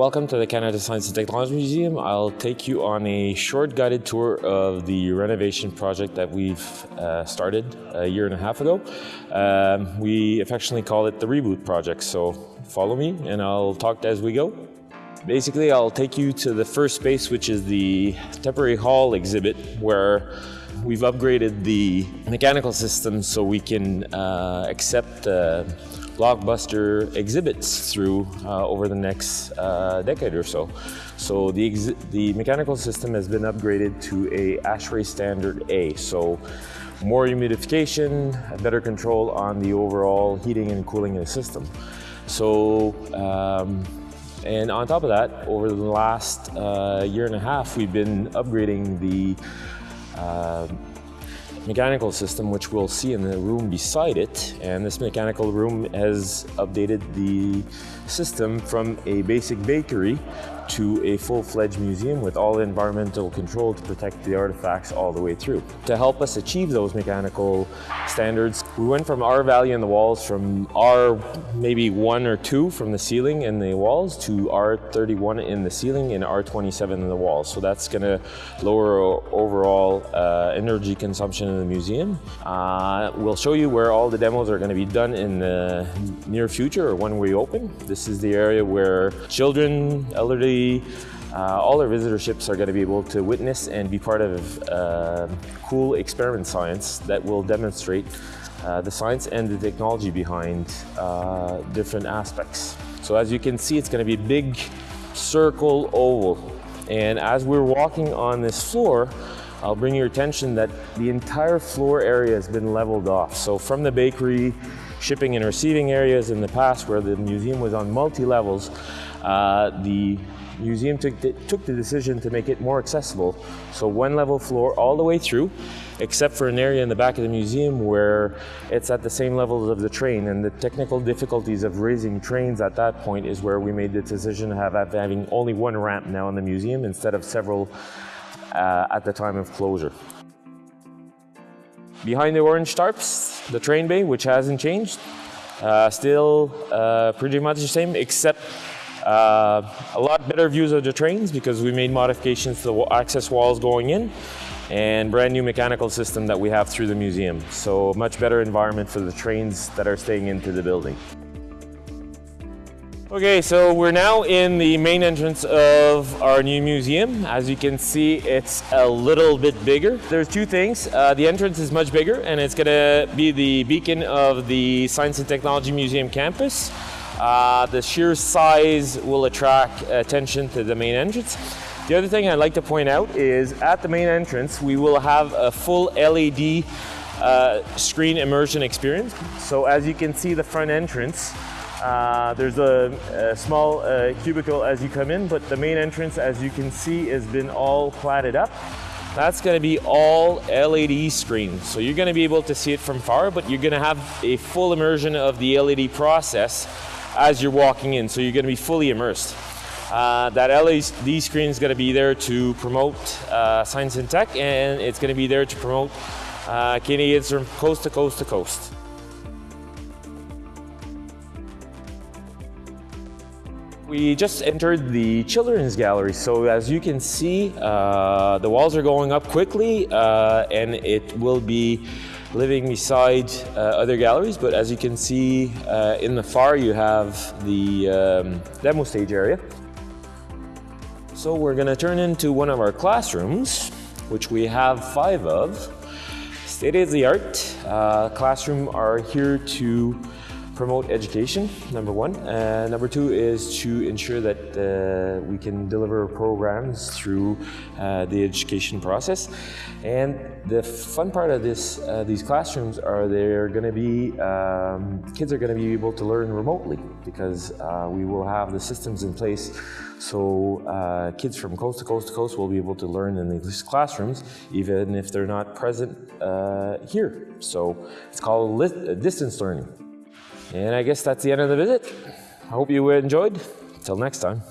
Welcome to the Canada Science and Technology Museum. I'll take you on a short guided tour of the renovation project that we've uh, started a year and a half ago. Um, we affectionately call it the Reboot Project, so follow me and I'll talk as we go. Basically, I'll take you to the first space, which is the temporary hall exhibit, where we've upgraded the mechanical system so we can uh, accept uh, blockbuster exhibits through uh, over the next uh, decade or so. So the, the mechanical system has been upgraded to a ASHRAE standard A. So more humidification, better control on the overall heating and cooling of the system. So, um, and on top of that, over the last uh, year and a half, we've been upgrading the uh, mechanical system, which we'll see in the room beside it. And this mechanical room has updated the system from a basic bakery to a full-fledged museum with all environmental control to protect the artifacts all the way through. To help us achieve those mechanical standards, we went from R value in the walls from R maybe one or two from the ceiling and the walls to R31 in the ceiling and R27 in the walls. So that's going to lower overall uh, energy consumption in the museum. Uh, we'll show you where all the demos are going to be done in the near future or when we open. This is the area where children, elderly uh, all our visitorships are going to be able to witness and be part of uh, cool experiment science that will demonstrate uh, the science and the technology behind uh, different aspects. So as you can see, it's going to be a big circle oval. And as we're walking on this floor, I'll bring your attention that the entire floor area has been leveled off. So from the bakery, shipping and receiving areas in the past where the museum was on multi-levels, uh, the museum took the, took the decision to make it more accessible. So one level floor all the way through, except for an area in the back of the museum where it's at the same levels of the train and the technical difficulties of raising trains at that point is where we made the decision to have having only one ramp now in the museum instead of several uh, at the time of closure. Behind the orange tarps, the train bay, which hasn't changed, uh, still uh, pretty much the same, except uh, a lot better views of the trains because we made modifications to the access walls going in and brand new mechanical system that we have through the museum. So much better environment for the trains that are staying into the building. Okay, so we're now in the main entrance of our new museum. As you can see, it's a little bit bigger. There's two things. Uh, the entrance is much bigger and it's gonna be the beacon of the Science and Technology Museum campus. Uh, the sheer size will attract attention to the main entrance. The other thing I'd like to point out is at the main entrance, we will have a full LED uh, screen immersion experience. So as you can see the front entrance, uh, there's a, a small uh, cubicle as you come in, but the main entrance, as you can see, has been all platted up. That's going to be all LED screens. So you're going to be able to see it from far, but you're going to have a full immersion of the LED process as you're walking in, so you're going to be fully immersed. Uh, that LED screen is going to be there to promote uh, science and tech, and it's going to be there to promote uh, Canadians from coast to coast to coast. We just entered the children's gallery, so as you can see, uh, the walls are going up quickly, uh, and it will be living beside uh, other galleries, but as you can see uh, in the far you have the um, demo stage area. So we're going to turn into one of our classrooms, which we have five of. State-of-the-art uh, classroom are here to promote education, number one. Uh, number two is to ensure that uh, we can deliver programs through uh, the education process. And the fun part of this, uh, these classrooms are they're going to be, um, kids are going to be able to learn remotely because uh, we will have the systems in place so uh, kids from coast to coast to coast will be able to learn in these classrooms even if they're not present here. So it's called distance learning. And I guess that's the end of the visit. I hope you enjoyed. Till next time.